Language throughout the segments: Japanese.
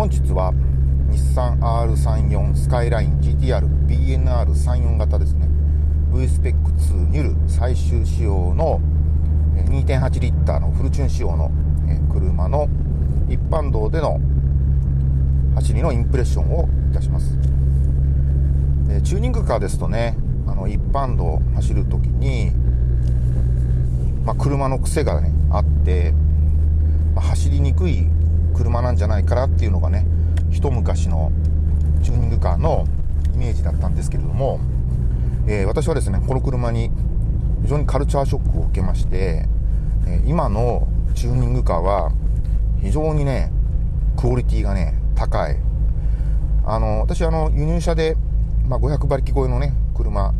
本日は日産 R34 スカイライン GTR BNR34 型ですね。V スペック2ニュル最終仕様の2.8リッターのフルチューン仕様の車の一般道での走りのインプレッションをいたします。チューニングカーですとねあの一般道を走るときに、まあ、車の癖がねあって、まあ、走りにくい車なんじゃないかなっていうのがね一昔のチューニングカーのイメージだったんですけれども、えー、私はですねこの車に非常にカルチャーショックを受けまして、え今のチューニングカーは非常にねクオリティがね高い。あの私あの輸入車で、まあ、500馬力超えのね車、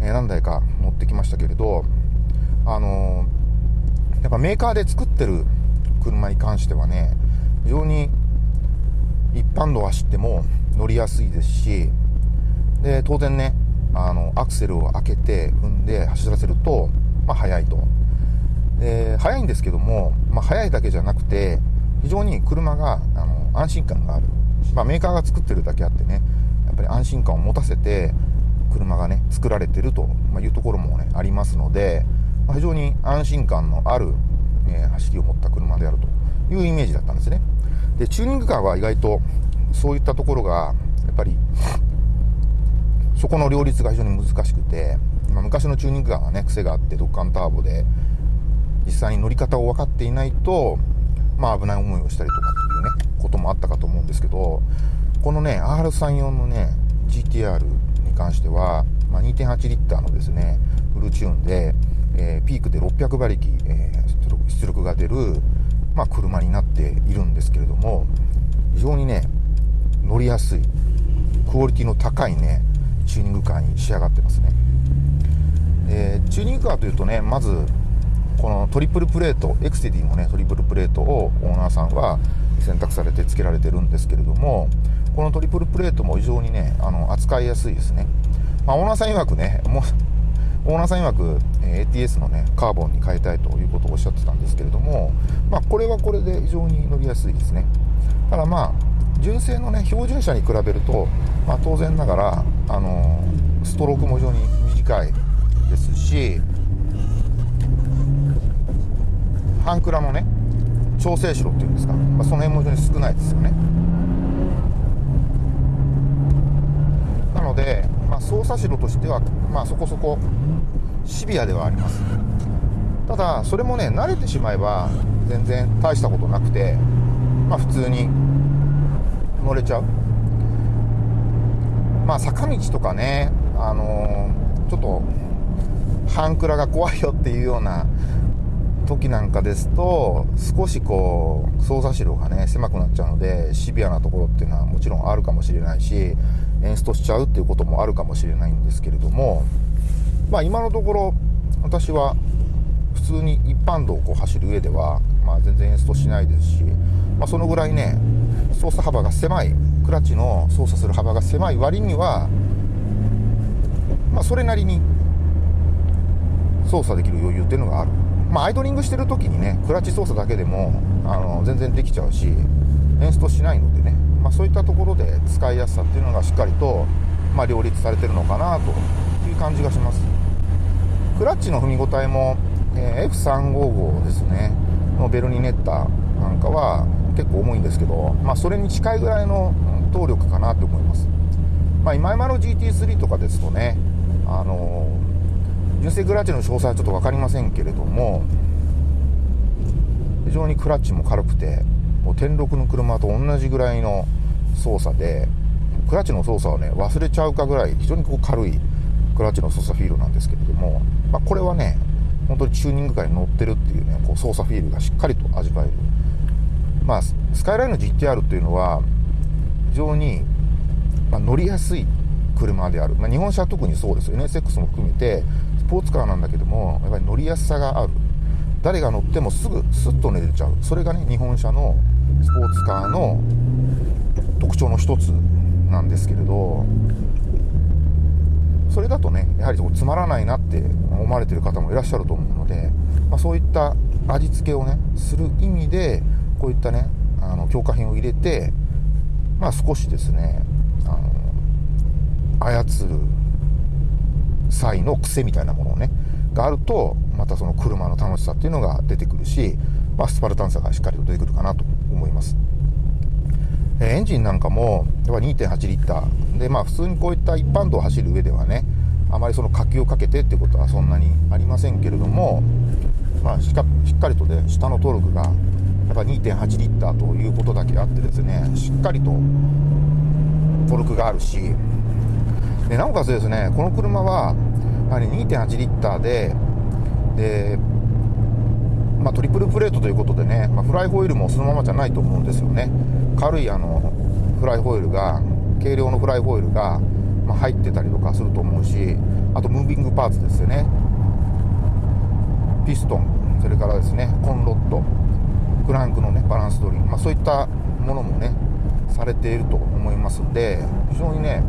えー、何台か乗ってきましたけれどあのやっぱメーカーで作ってる車に関してはね非常に一般道走っても乗りやすいですしで当然ねあのアクセルを開けて踏んで走らせると、まあ、速いと。で速いんですけども、まあ、速いだけじゃなくて非常に車があの安心感がある、まあ、メーカーが作ってるだけあってねやっぱり安心感を持たせて車がね作られてるというところもねありますので、ま、非常に安心感のある、えー、走りを持った車であるというイメージだったんですね。でチューニングカーは意外とそういったところがやっぱりそこの両立が非常に難しくて、まあ、昔のチューニングカーはね癖があってドッカンターボで実際に乗り方を分かっていないとまあ危ない思いをしたりとかっていうねこともあったかと思うんですけどこのね R34 のね GTR に関しては、まあ、2.8リッターのですねフルチューンで、えー、ピークで600馬力、えー、出力が出る、まあ、車になっているんですけれども非常にね乗りやすいクオリティの高いねチューニングカーに仕上がってますね、えー、チューニングカーというとねまずこのトリプルプレートエクセディのねトリプルプレートをオーナーさんは選択されて付けられてるんですけれどもこのトリプルプレートも非常にねあの扱いやすいですね、まあ、オーナーさん曰くねもうオーナーさん曰く、ATS のねカーボンに変えたいということをおっしゃってたんですけれども、まあ、これはこれで非常に乗りやすいですね。ただまあ純正のね標準車に比べると、まあ、当然ながら、あのストロークも非常に短いですし半クラのね調整しろっていうんですか、まあ、その辺も非常に少ないですよね。なので、まあ、操作しろとしては、まあ、そこそこシビアではあります。ただそれもね慣れてしまえば全然大したことなくてまあ普通に乗れちゃう。まあ坂道とかねあのー、ちょっと半クラが怖いよっていうような時なんかですと少しこう操作路がね狭くなっちゃうのでシビアなところっていうのはもちろんあるかもしれないしエンストしちゃうっていうこともあるかもしれないんですけれどもまあ今のところ私は普通に一般道をこう走る上では、まあ、全然エンストしないですし、まあ、そのぐらいね操作幅が狭いクラッチの操作する幅が狭い割には、まあ、それなりに操作できる余裕っていうのがある。まあ、アイドリングしてる時にねクラッチ操作だけでもあの全然できちゃうしエンストしないのでね、まあ、そういったところで使いやすさっていうのがしっかりと、まあ、両立されてるのかなという感じがします。クラッチの踏み応えも、えー、F355 ですねのベルニネッタなんかは結構重いんですけど、まあ、それに近いぐらいの動力かなと思います、まあ、今山の GT3 とかですとねあのー純正クラッチの詳細はちょっと分かりませんけれども非常にクラッチも軽くてもう天禄の車と同じぐらいの操作でクラッチの操作をね忘れちゃうかぐらい非常にこう軽いクラッチの操作フィールなんですけれども、まあ、これはね本当にチューニング界に乗ってるっていうねこう操作フィールがしっかりと味わえる。まあスカイラインの GTR っていうのは非常に、ま、乗りやすい車である、まあ、日本車は特にそうです。よ NSX も含めてポーツカーなんだけどもやっぱり乗りやすさがある。誰が乗ってもすぐスッと寝れちゃう。それがね日本車のスポーツカーの特徴の一つなんですけれどそれだとねやはりつまらないなって思われてる方もいらっしゃると思うので、まあ、そういった味付けをねする意味でこういったねあの強化品を入れてまあ、少しですねあの操る際の癖みたいなものねがあるとまたその車の楽しさっていうのが出てくるし、まあ、スパルタンさがしっかりと出てくるかなと思います。エンジンなんかも2.8リッターでまあ普通にこういった一般道を走る上ではねあまりその火球をかけてってことはそんなにありませんけれども、まあ、しっかしっかりとね下のトルクがやっぱ2.8リッターということだけあってですねしっかりとトルクがあるしでなおかつですねこの車はやはり2.8リッターでで、まあ、トリプルプレートということでね、まあ、フライホイールもそのままじゃないと思うんですよね。軽いあのフライホイールが軽量のフライホイールが、まあ、入ってたりとかすると思うしあとムービングパーツですよね。ピストンそれからですねコンロッドクランクのねバランス取り、まあ、そういったものもねされていると思いますんで非常にね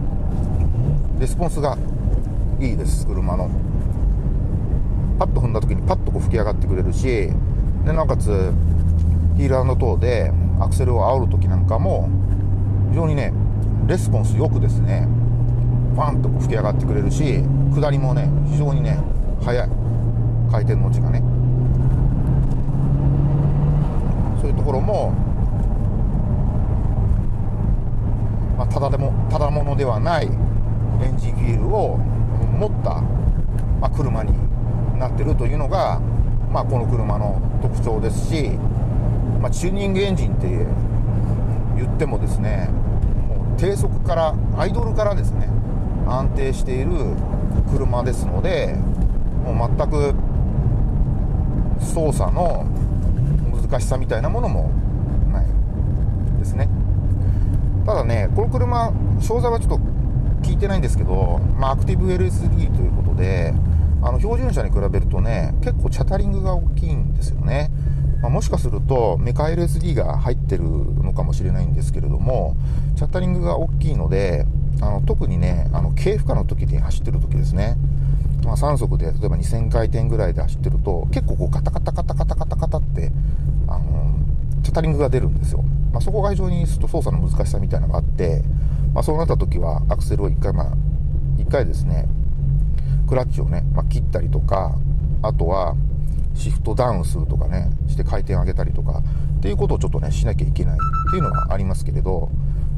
レスポンスがいいです車の。パッと踏んだ時にパッとこう吹き上がってくれるしでなおかつヒールトーでアクセルを煽る時なんかも非常にねレスポンスよくですねファンとこう吹き上がってくれるし下りもね非常にね速い。回転の字がね。そういうところも、まあ、ただでもただものではないエンジンフィールを持った、まあ、車になってるというのが、まあ、この車の特徴ですし、まあ、チューニングエンジンって言ってもですねもう低速からアイドルからですね安定している車ですのでもう全く操作の難しさみたいなものもないですね。ただねこの車詳細はちょっと聞いてないんですけど、まあ、アクティブ LSD ということであの標準車に比べるとね結構チャタリングが大きいんですよね、まあ、もしかするとメカ LSD が入ってるのかもしれないんですけれどもチャタリングが大きいのであの特にねあの軽負荷の時に走ってる時ですね。まあ、3速で例えば2000回転ぐらいで走ってると結構こうカタカタカタカタカタカタってあのチャタリングが出るんですよ、まあ、そこが非常にと操作の難しさみたいなのがあって、まあ、そうなった時はアクセルを1回まあ1回ですねクラッチをね、まあ、切ったりとかあとはシフトダウンするとかねして回転上げたりとかっていうことをちょっとねしなきゃいけないっていうのがありますけれど、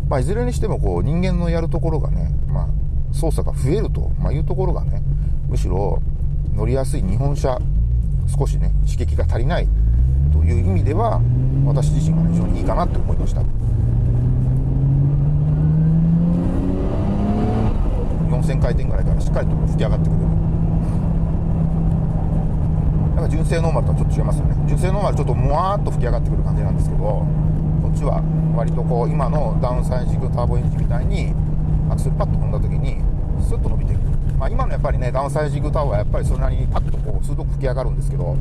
まあ、いずれにしてもこう人間のやるところがね、まあ、操作が増えるというところがねむしろ乗りやすい日本車少しね刺激が足りないという意味では私自身が非常にいいかなと思いました。回転ぐらいからしっかりと吹き上がってくれる。なんか純正ノーマルとはちょっと違いますよね。純正ノーマルちょっともわーっと吹き上がってくる感じなんですけどこっちは割とこう今のダウンサイジングターボエンジンみたいにアクセルパッと踏んだ時にスッと伸びていく、まあ、今のやっぱりねダウンサイジングタワーはやっぱりそれなりにパッとこう鋭く吹き上がるんですけど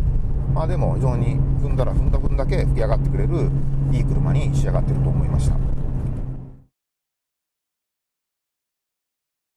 まあでも非常に踏んだら踏んだ分だけ吹き上がってくれるいい車に仕上がってると思いました。